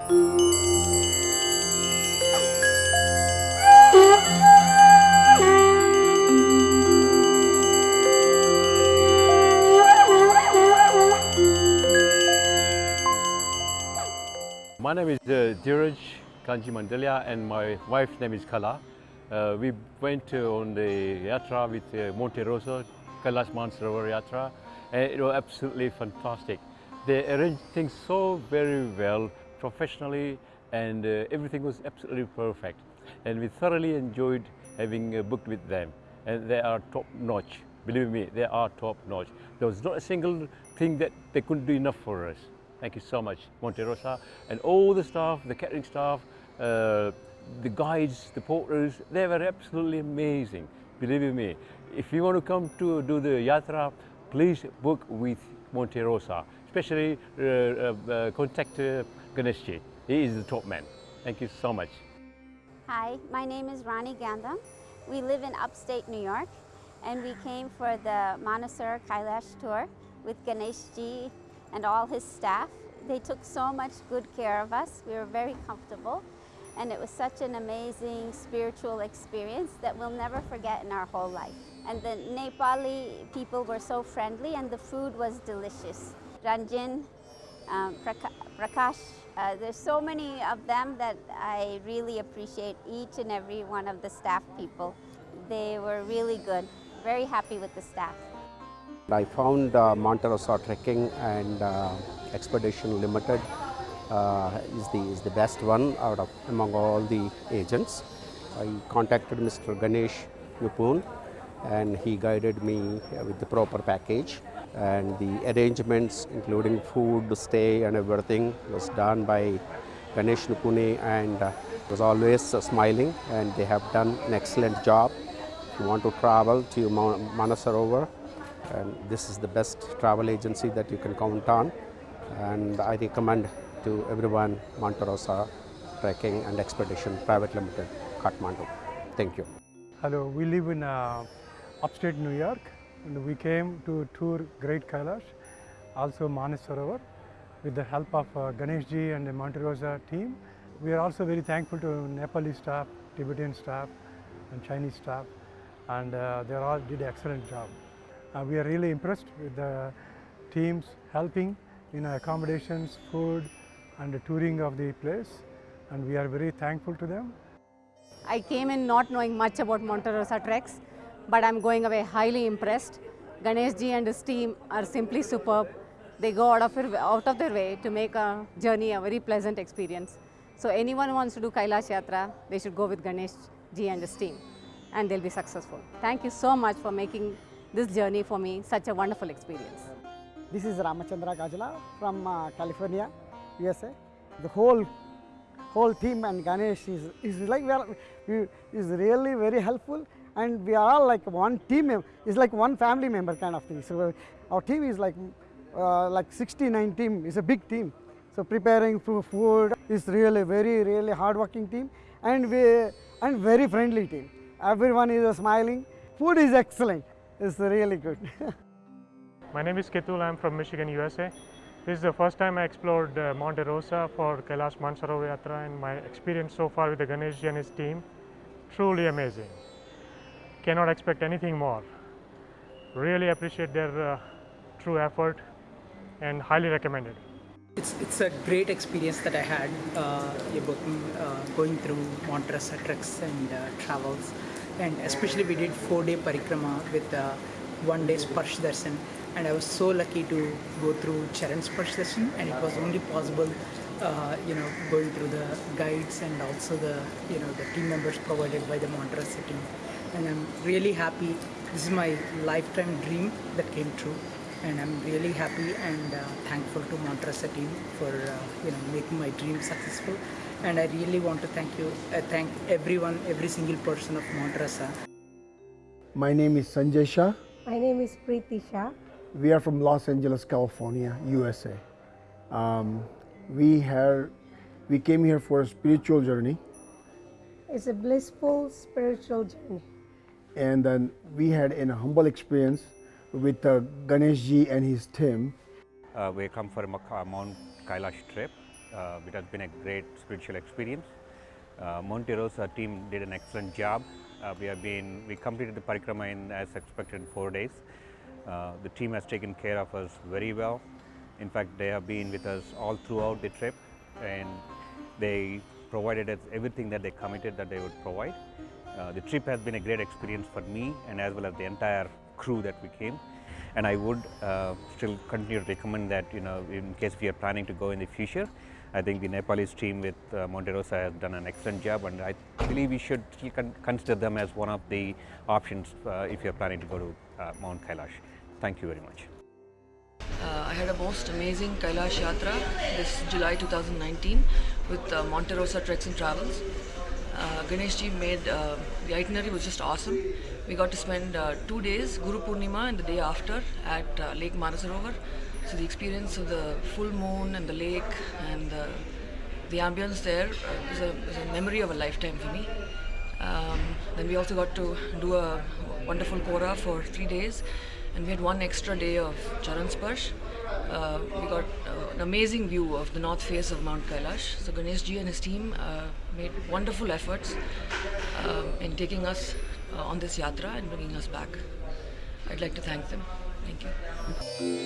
My name is uh, Kanji Mandalia and my wife's name is Kala. Uh, we went uh, on the yatra with uh, Monte Rosa, Kailash Mansarovar Yatra and it was absolutely fantastic. They arranged things so very well, professionally and uh, everything was absolutely perfect. And we thoroughly enjoyed having uh, booked with them and they are top notch. Believe me, they are top notch. There was not a single thing that they couldn't do enough for us. Thank you so much, Monte Rosa, and all the staff, the catering staff, uh, the guides, the porters, they were absolutely amazing. Believe me, if you want to come to do the yatra, please book with Monte Rosa. Especially uh, uh, uh, contact uh, Ganeshji. He is the top man. Thank you so much. Hi, my name is Rani Gandham. We live in upstate New York and we came for the Manasur Kailash tour with Ganesh ji and all his staff. They took so much good care of us. We were very comfortable and it was such an amazing spiritual experience that we'll never forget in our whole life. And the Nepali people were so friendly and the food was delicious. Ranjan, um, Prakash, uh, there's so many of them that I really appreciate each and every one of the staff people. They were really good. Very happy with the staff. I found uh, Monte Rosa Trekking and uh, Expedition Limited uh, is, the, is the best one out of among all the agents. I contacted Mr. Ganesh Yupun and he guided me with the proper package and the arrangements including food, stay and everything was done by Ganesh Nupune and uh, was always uh, smiling and they have done an excellent job. If you want to travel to Manasarovar and this is the best travel agency that you can count on and I recommend to everyone Monterosa Trekking and Expedition Private Limited, Kathmandu. Thank you. Hello, we live in uh, upstate New York and we came to tour Great Kailash, also Manasarovar with the help of uh, Ganesh ji and the Monte Rosa team. We are also very thankful to Nepali staff, Tibetan staff and Chinese staff and uh, they all did an excellent job. Uh, we are really impressed with the teams helping in accommodations, food and the touring of the place and we are very thankful to them. I came in not knowing much about Monte Rosa treks, but I'm going away highly impressed. Ganesh ji and his team are simply superb. They go out of, out of their way to make a journey a very pleasant experience. So anyone who wants to do Kailash Yatra, they should go with Ganesh ji and his team and they'll be successful. Thank you so much for making this journey for me such a wonderful experience. This is Ramachandra Gajala from uh, California, USA. The whole whole team and Ganesh is, is like we are, is really very helpful and we are all like one team, it's like one family member kind of thing. So our team is like uh, like 69 team, it's a big team. So preparing food is really very really hardworking team and we and very friendly team. Everyone is smiling. Food is excellent. It's really good. My name is Ketul. I'm from Michigan, USA. This is the first time I explored uh, Monte Rosa for Kailash Mansarovar Yatra and my experience so far with the Ganesh and his team, truly amazing. Cannot expect anything more. Really appreciate their uh, true effort and highly recommended. It's, it's a great experience that I had uh, uh, going through Monte Rosa treks and uh, travels and especially we did four day parikrama with uh, one day Sparsh Darshan and I was so lucky to go through Charan Sparsh Darshan and it was only possible uh, you know going through the guides and also the you know the team members provided by the Monte team and I'm really happy this is my lifetime dream that came true and I'm really happy and uh, thankful to Monte Rosa team for uh, you know making my dream successful and I really want to thank you uh, thank everyone every single person of Monte Rosa. My name is Sanjay Shah. My name is Preeti Shah. We are from Los Angeles, California, USA. Um, we have, we came here for a spiritual journey. It's a blissful spiritual journey. And then we had an humble experience with uh, Ganesh ji and his team. Uh, we come for a Mount Kailash trip Uh, it has been a great spiritual experience. Uh, Monte Rosa team did an excellent job. Uh, we have been, we completed the parikrama in as expected in four days. Uh, the team has taken care of us very well. In fact, they have been with us all throughout the trip and they provided us everything that they committed that they would provide. Uh, the trip has been a great experience for me and as well as the entire crew that we came. And I would uh, still continue to recommend that, you know, in case we are planning to go in the future, I think the Nepalese team with uh, Monte Rosa has done an excellent job and I believe we should still con consider them as one of the options uh, if you are planning to go to uh, Mount Kailash. Thank you very much. Uh, I had a most amazing Kailash Yatra this July 2019 with uh, Monte Treks and Travels. Uh, Ganesh ji made uh, the itinerary was just awesome. We got to spend uh, two days, Guru Purnima and the day after, at uh, Lake Manasarovar. So the experience of the full moon and the lake and the, the ambience there uh, a, is a memory of a lifetime for me. Um, then we also got to do a wonderful Kora for three days and we had one extra day of Charan Sparsh. Uh, we got uh, an amazing view of the north face of Mount Kailash. So Ganesh ji and his team uh, made wonderful efforts uh, in taking us uh, on this yatra and bringing us back. I'd like to thank them. Thank you.